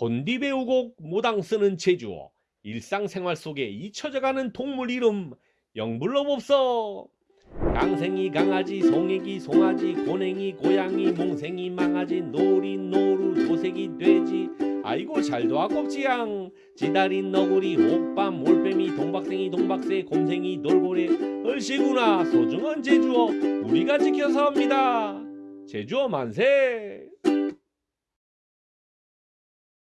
혼디 배우고 모당 쓰는 제주어. 일상생활 속에 잊혀져가는 동물 이름 영불럼 없어. 강생이 강아지 송애기 송아지 고냉이 고양이 몽생이 망아지 노리 노루 도색이 돼지. 아이고 잘도 아깝지양. 지다린 너구리 옥밤 올빼미 동박생이 동박새 곰생이 돌고래. 얼씨구나 소중한 제주어 우리가 지켜서 합니다. 제주어 만세.